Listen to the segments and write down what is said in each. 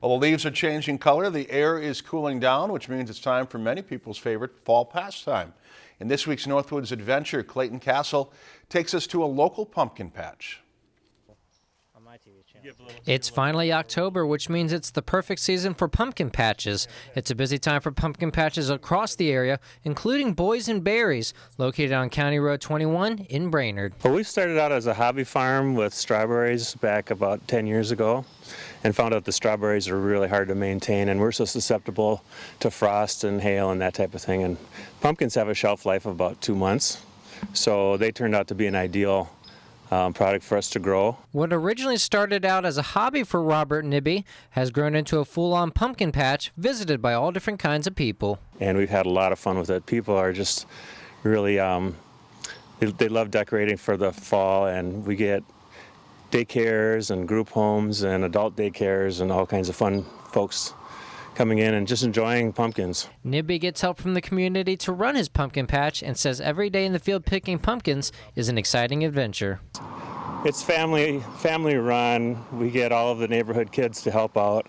While the leaves are changing color, the air is cooling down, which means it's time for many people's favorite fall pastime. In this week's Northwoods Adventure, Clayton Castle takes us to a local pumpkin patch. It's finally October, which means it's the perfect season for pumpkin patches. It's a busy time for pumpkin patches across the area, including Boys and Berries, located on County Road 21 in Brainerd. Well, we started out as a hobby farm with strawberries back about 10 years ago and found out the strawberries are really hard to maintain and we're so susceptible to frost and hail and that type of thing. And pumpkins have a shelf life of about two months, so they turned out to be an ideal um, product for us to grow. What originally started out as a hobby for Robert Nibby has grown into a full-on pumpkin patch visited by all different kinds of people. And we've had a lot of fun with it. People are just really, um, they, they love decorating for the fall and we get daycares and group homes and adult daycares and all kinds of fun folks coming in and just enjoying pumpkins. Nibby gets help from the community to run his pumpkin patch and says every day in the field picking pumpkins is an exciting adventure. It's family family run. We get all of the neighborhood kids to help out.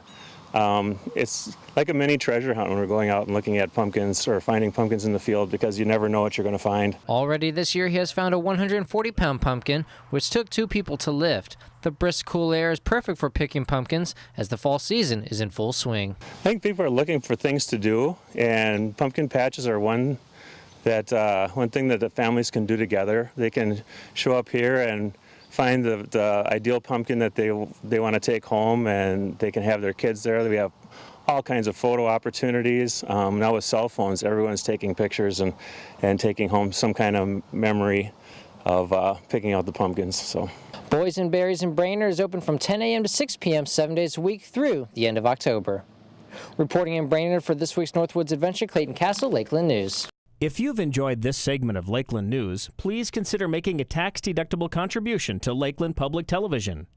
Um, it's like a mini treasure hunt when we're going out and looking at pumpkins or finding pumpkins in the field because you never know what you're going to find. Already this year, he has found a 140 pound pumpkin, which took two people to lift. The brisk, cool air is perfect for picking pumpkins as the fall season is in full swing. I think people are looking for things to do, and pumpkin patches are one that uh, one thing that the families can do together. They can show up here and find the, the ideal pumpkin that they they want to take home and they can have their kids there. We have all kinds of photo opportunities. Um, now with cell phones, everyone's taking pictures and, and taking home some kind of memory of uh, picking out the pumpkins. So. Boys and Berries in Brainerd is open from 10 a.m. to 6 p.m. seven days a week through the end of October. Reporting in Brainerd for this week's Northwoods Adventure, Clayton Castle, Lakeland News. If you've enjoyed this segment of Lakeland News, please consider making a tax-deductible contribution to Lakeland Public Television.